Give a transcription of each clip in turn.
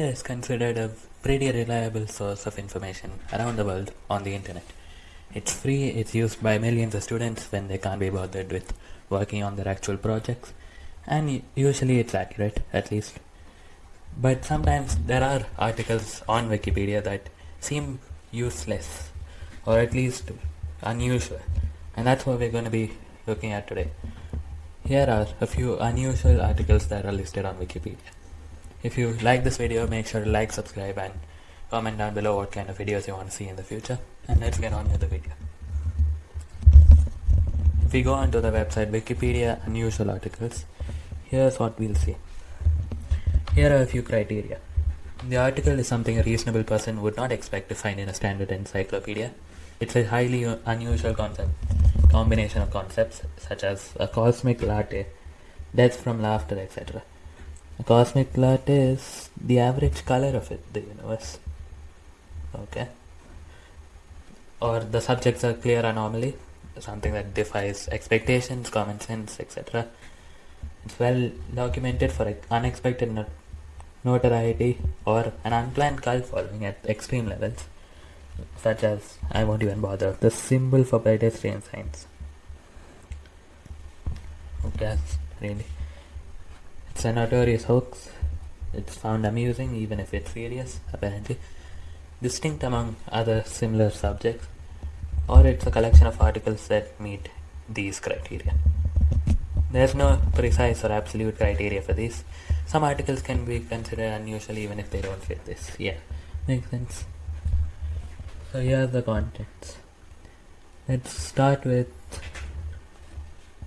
is considered a pretty reliable source of information around the world on the internet. It's free, it's used by millions of students when they can't be bothered with working on their actual projects, and usually it's accurate, at least. But sometimes there are articles on Wikipedia that seem useless, or at least unusual, and that's what we're going to be looking at today. Here are a few unusual articles that are listed on Wikipedia. If you like this video, make sure to like, subscribe and comment down below what kind of videos you want to see in the future. And let's get on with the video. If we go onto the website Wikipedia Unusual Articles, here's what we'll see. Here are a few criteria. The article is something a reasonable person would not expect to find in a standard encyclopedia. It's a highly unusual concept, combination of concepts such as a cosmic latte, death from laughter, etc. A cosmic latte is the average color of it, the universe. Okay. Or the subjects are clear anomaly, something that defies expectations, common sense, etc. It's well documented for unexpected not notoriety or an unplanned cult following at extreme levels, such as I won't even bother. The symbol for pedestrian signs. Okay, really. It's a notorious hoax. It's found amusing even if it's serious, apparently. Distinct among other similar subjects. Or it's a collection of articles that meet these criteria. There's no precise or absolute criteria for these. Some articles can be considered unusual even if they don't fit this. Yeah, makes sense. So here are the contents. Let's start with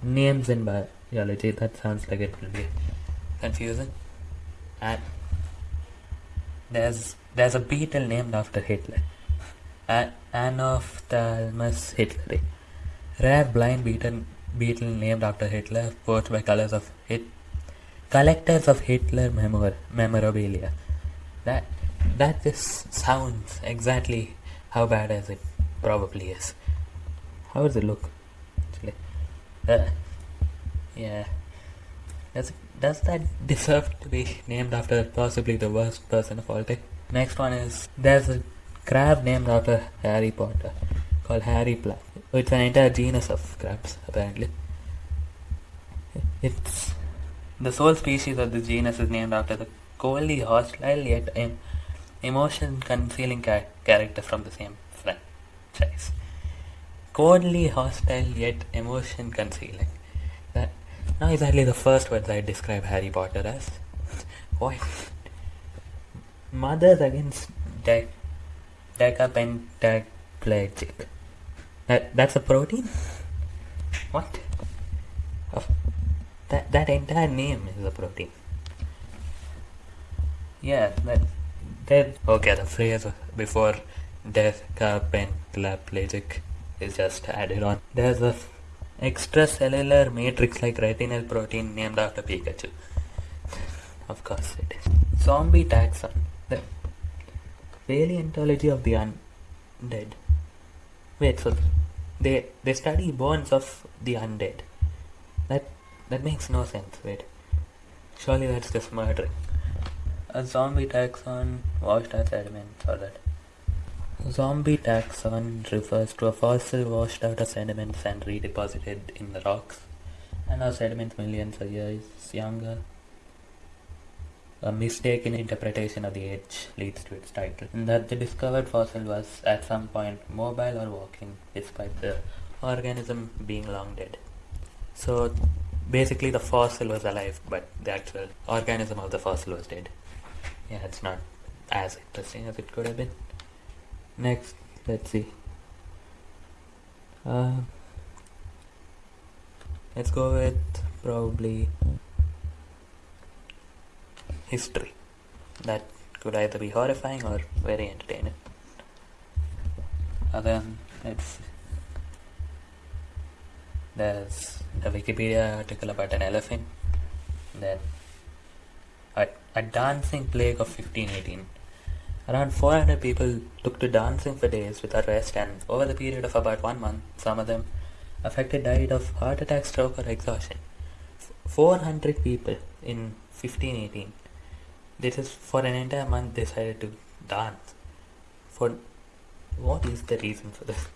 names in biology. That sounds like it will be confusing. And there's there's a beetle named after Hitler. An Anophthalmus hitleri. Rare blind beetle beetle named after Hitler, poached by colors of hit collectors of Hitler memor memorabilia. That that just sounds exactly how bad as it probably is. How does it look? Actually, uh, yeah. It does that deserve to be named after possibly the worst person of all time? Next one is there's a crab named after Harry Potter called Harryplax. It's an entire genus of crabs apparently. It's the sole species of the genus is named after the coldly hostile yet em emotion concealing ca character from the same franchise. Coldly hostile yet emotion concealing. Not exactly the first words I describe Harry Potter as. What? Mothers against de decapentaplegic. That that's a protein? What? Oh, that that entire name is a protein. Yeah, that that okay. The phrase before death decapentaplegic is just added on. There's a extracellular matrix-like retinal protein named after Pikachu. Of course it is. Zombie taxon. The paleontology of the undead. Wait, so they they study bones of the undead. That that makes no sense. Wait, surely that's just murdering. A zombie taxon washed out sediments or that. Zombie taxon refers to a fossil washed out of sediments and redeposited in the rocks, and are sediments millions of years younger. A mistaken interpretation of the age leads to its title, that the discovered fossil was at some point mobile or walking, despite the organism being long dead. So basically, the fossil was alive, but the actual organism of the fossil was dead. Yeah, it's not as interesting as it could have been. Next, let's see. Uh, let's go with probably history. That could either be horrifying or very entertaining. And then let's there's a Wikipedia article about an elephant. Then a, a dancing plague of 1518. Around 400 people took to dancing for days without rest and over the period of about one month, some of them affected died of heart attack, stroke or exhaustion. 400 people in 1518. This is for an entire month decided to dance. For what is the reason for this?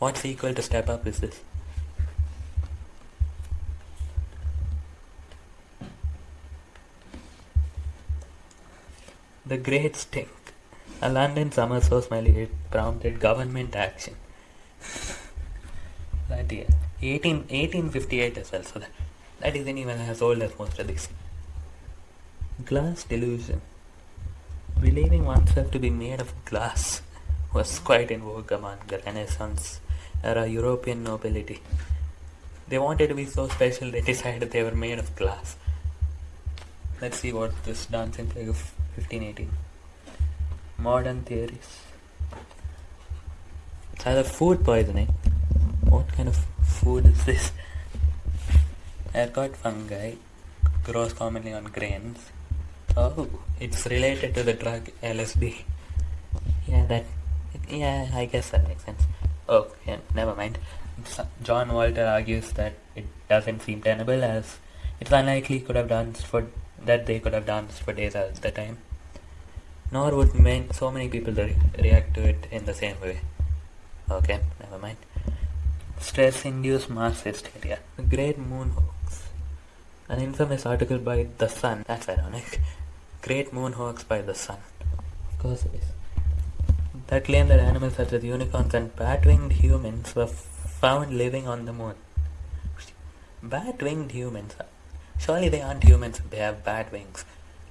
What sequel to Step Up is this? The Great Stink. A London summer so smelly it prompted government action. that year. 18, 1858 as well, so that, that isn't even as old as most of these. Glass delusion. Believing oneself to be made of glass was quite in vogue among the Renaissance era European nobility. They wanted to be so special they decided they were made of glass. Let's see what this dancing play of 1518. Modern theories. It's either food poisoning. What kind of food is this? Ergot fungi grows commonly on grains. Oh, it's related to the drug LSD. Yeah, that. Yeah, I guess that makes sense. Oh, yeah, never mind. Uh, John Waller argues that it doesn't seem tenable as it's unlikely he could have done for that they could have danced for days at the time nor would so many people re- react to it in the same way. Okay, never mind. Stress-induced mass hysteria. The Great Moon Hoax. An infamous article by The Sun. That's ironic. Great Moon Hoax by The Sun. Of course it is. That claimed that animals such as unicorns and bat-winged humans were found living on the moon. Bat-winged humans? Surely they aren't humans. They have bat wings.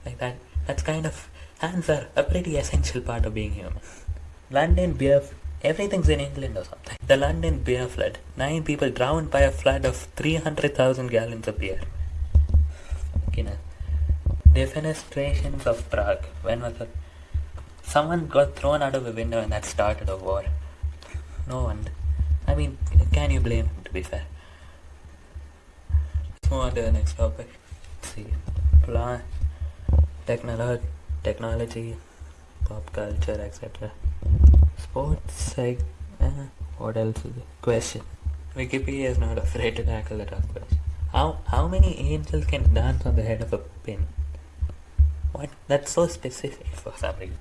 Like that. That's kind of Hands are a pretty essential part of being human. London beer, everything's in England or something. The London beer flood. Nine people drowned by a flood of 300,000 gallons of beer. Know. Defenestrations of Prague. When was it? Someone got thrown out of a window and that started a war. No one. I mean, can you blame him to be fair? To the next topic. See. Plan. Technology technology, pop culture, etc. Sports, like, uh, what else is it? Question. Wikipedia is not afraid to tackle the tough question. How how many angels can dance on the head of a pin? What? That's so specific for some reason.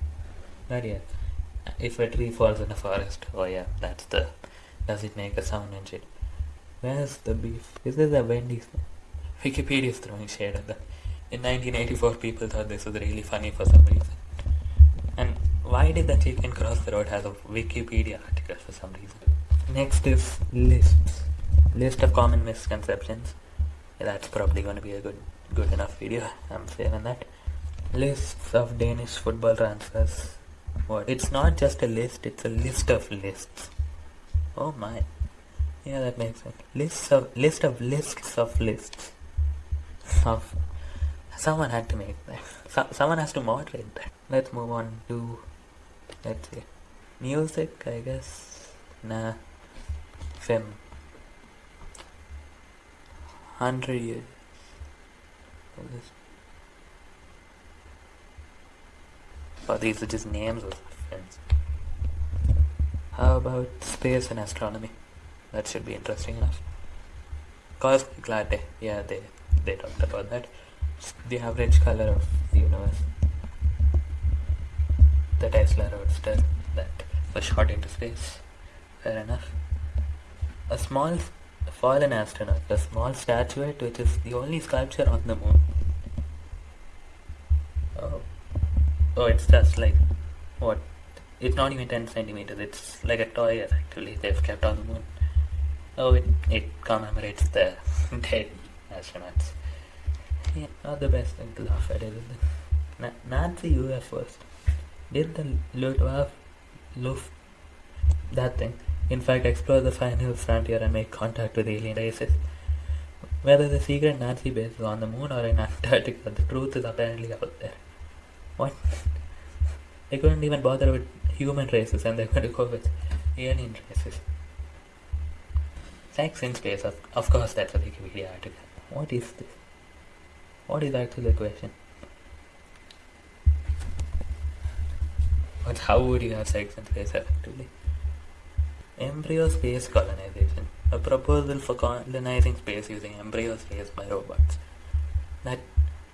Not yet. If a tree falls in a forest, oh yeah, that's the. Does it make a sound and shit? Where's the beef? Is this a Wendy's? Wikipedia is throwing shade at that. In 1984, people thought this was really funny for some reason. And why did the chicken cross the road has a Wikipedia article for some reason? Next is lists. List of common misconceptions. Yeah, that's probably going to be a good good enough video. I'm saying that. Lists of Danish football transfers. What? It's not just a list, it's a list of lists. Oh my. Yeah, that makes sense. Lists of list of lists of lists of Someone had to make that. So, someone has to moderate that. Let's move on to, let's see, music, I guess. Nah. Film. 100 years. Oh, these are just names of films. How about space and astronomy? That should be interesting enough. Cosmic Latte, yeah, they they talked about that the average color of the universe. The Tesla Roadster that was shot into space. Fair enough. A small fallen astronaut, a small statuette which is the only sculpture on the moon. Oh, oh it's just like what? It's not even 10 centimeters, it's like a toy actually they've kept on the moon. Oh, it, it commemorates the dead astronauts. Yeah, not the best thing to laugh at, isn't it? Na- Nazi UFOs. Did the Luftwaffe, Luft, that thing, in fact explore the final frontier and make contact with alien races? Whether the secret Nazi base is on the moon or in Antarctica, the truth is apparently out there. What? They couldn't even bother with human races and they're going to go with alien races. Sex in space, of, of course, that's a Wikipedia article. What is this? What is actually the question? But how would you have sex in space effectively? Embryo space colonization. a proposal for colonizing space using embryos raised by robots. That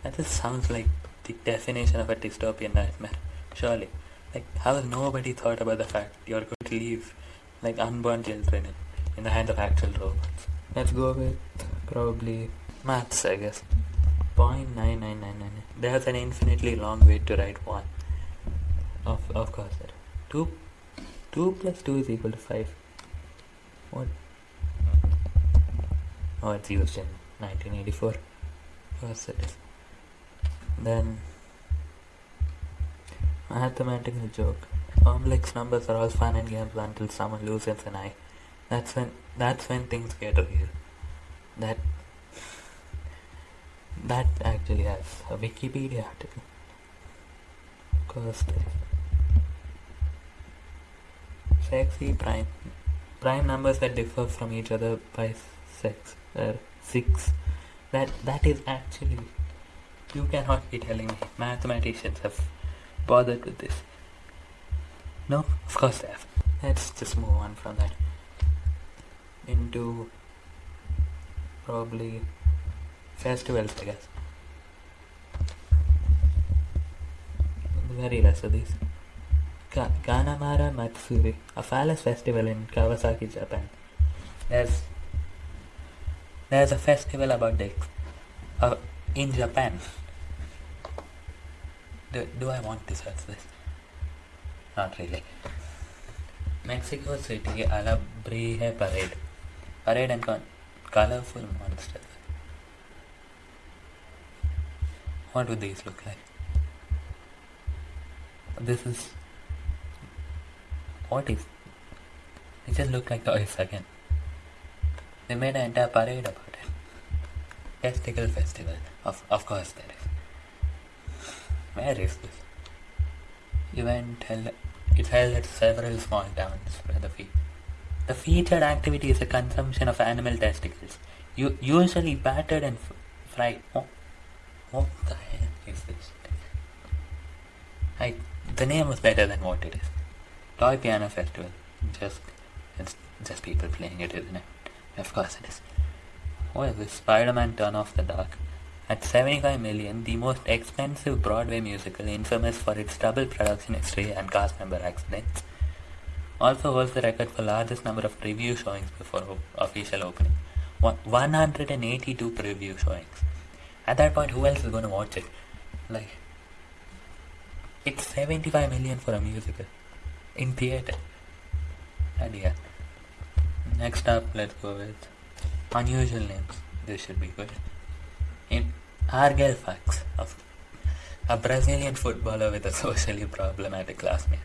that just sounds like the definition of a dystopian nightmare. Surely, like how has nobody thought about the fact you're going to leave like unborn children in, in the hands of actual robots? Let's go with probably maths, I guess. Point nine nine nine nine. There's an infinitely long way to write one. Of of course, there. Two, two plus two is equal to five. What? Oh, it's used in 1984. Of course it is. Then mathematical joke. Complex numbers are all fun and games until someone loses an eye. That's when that's when things get real. That that actually has a Wikipedia article. because. Sexy prime prime numbers that differ from each other by six or er, six. That that is actually you cannot be telling me mathematicians have bothered with this. No, of course they have. Let's just move on from that into probably festivals, I guess. Very less of these. Ka- Kanamara Matsuri, a phallus festival in Kawasaki, Japan. There's there's a festival about dicks uh, in Japan. Do, do I want to search this? Not really. Mexico City Alebrije Parade. Parade and con- colorful monsters. What do these look like? This is. What is. They just look like toys again. They made an entire parade about it. Testicle Festival. Of, of course there is. Where is this? Event held. It's held at several small towns where the fe- The featured activity is the consumption of animal testicles, u- usually battered and fried. Oh, what the hell is this? I, the name was better than what it is. Toy Piano Festival. Just, it's just people playing it, isn't it? Of course it is. What is this? Spider-Man Turn Off the Dark. At 75 million, the most expensive Broadway musical, infamous for its double production history and cast member accidents, also holds the record for largest number of preview showings before official opening. 182 preview showings. At that point, who else is going to watch it? Like, it's 75 million for a musical in theater. And yeah. Next up, let's go with unusual names. This should be good. In Argel Fax, a Brazilian footballer with a socially problematic last name.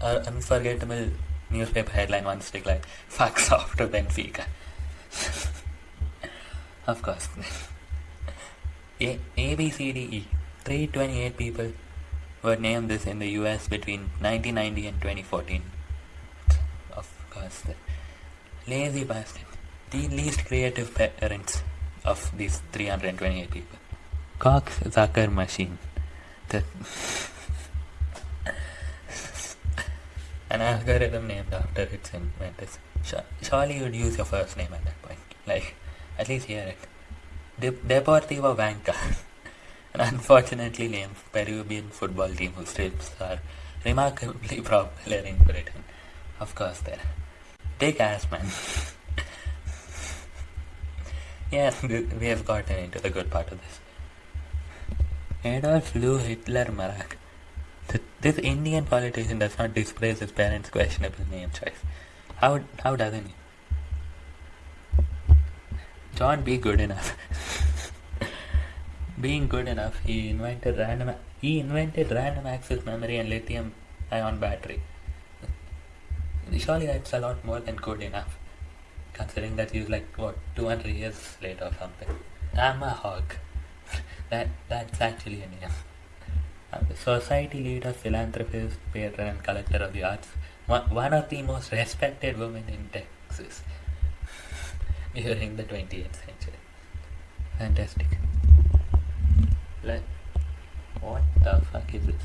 An unforgettable newspaper headline once declared, Fax off to Benfica. of course. A, B, C, D, E. 328 people were named this in the US between 1990 and 2014. Of course. The lazy bastard. The least creative parents of these 328 people. Cox Zucker machine. The an algorithm named after its inventors. Surely you'd use your first name at that point. Like, at least hear it. De- Deportivo Wanka. An unfortunately named Peruvian football team whose trips are remarkably popular in Britain. Of course, there. Dick Assman. yes, th- we have gotten into the good part of this. Adolf Lu Hitler Marak. This Indian politician does not dispraise his parents' questionable name choice. How how doesn't he? John B. Goodenough. Being good enough, he invented random he invented random access memory and lithium ion battery. Surely that's a lot more than good enough. Considering that he's like what, two hundred years late or something. Ima Hogg. that that's actually a name. Uh, Society leader, philanthropist, patron, and collector of the arts. One, one of the most respected women in Texas during the 20th century. Fantastic. Like, what the fuck is this?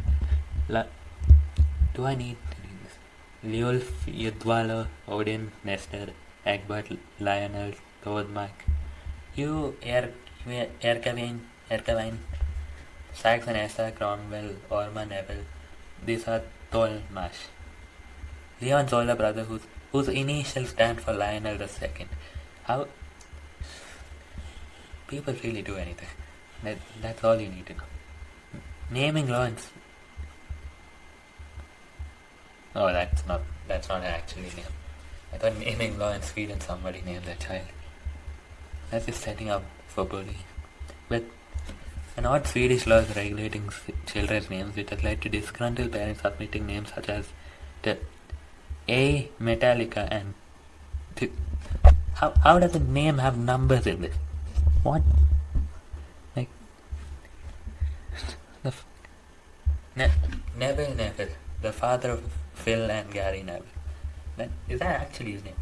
La, do I need to do this? Leolf, Odin, Nestor, Egbert, Lionel, Toadmark, Hugh, Er, Erkevine, Erkevine, Saxon, Esa, Cromwell, Orman, Neville. These are Tollemache. Leon's older brother, whose, whose initials stand for Lionel the Second. How people really do anything. That, that's all you need to know. Naming Lawrence. Oh, that's not that's not actually name. I thought naming law in Sweden somebody named their child. That's just setting up for bullying. But an odd Swedish law is regulating children's names, which has led to disgruntled parents submitting names such as the A Metallica and the, how how does the name have numbers in it? What? Like the ne- Neville Neville, the father of Phil and Gary Neville. That, is that actually his name?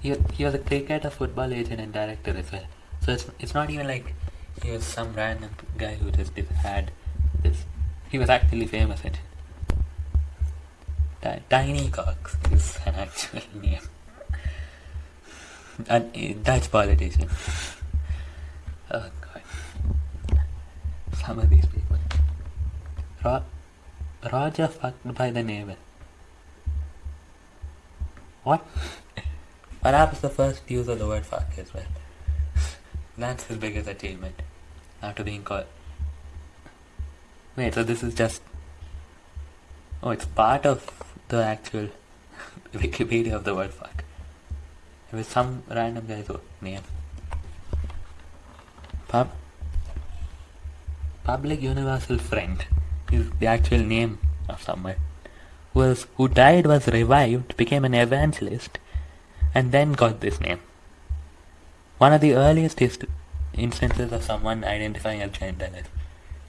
He, he was a cricketer, football agent, and director as well. So it's it's not even like he was some random guy who just had this. He was actually famous at Tiny Kox is an actual name. A Dutch politician. Oh god. Some of these people. Ro- Roger fucked by the neighbor. What? Perhaps the first use of the word fuck as well. That's his biggest achievement. After being caught. Wait, so this is just. Oh, it's part of the actual Wikipedia of the word fuck. It was some random guy's name. Pub. Public Universal Friend is the actual name of someone who was who died was revived, became an evangelist, and then got this name. One of the earliest instances of someone identifying as genderless.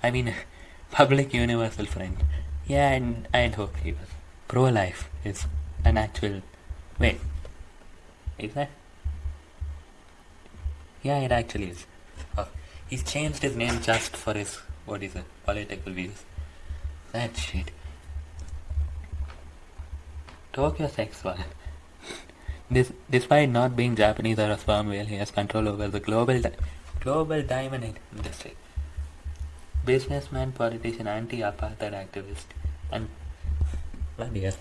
I mean, public universal friend. Yeah, and I'd hope he was. Pro-life is an actual... Wait. Is that? Yeah, it actually is. Oh, he's changed his name just for his, what is it, political views. That shit. Tokyo Sexwale. This, despite not being Japanese or a sperm whale, he has control over the global di- global diamond industry. Businessman, politician, anti-apartheid activist, and bloody. So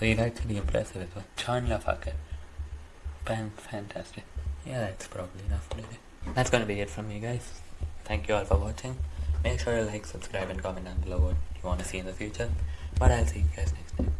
he's actually impressive as well. Chandler fucker. Fan- fantastic. Yeah, that's probably enough today. That's gonna be it from me, guys. Thank you all for watching. Make sure to like, subscribe, and comment down below what you want to see in the future. But I'll see you guys next time.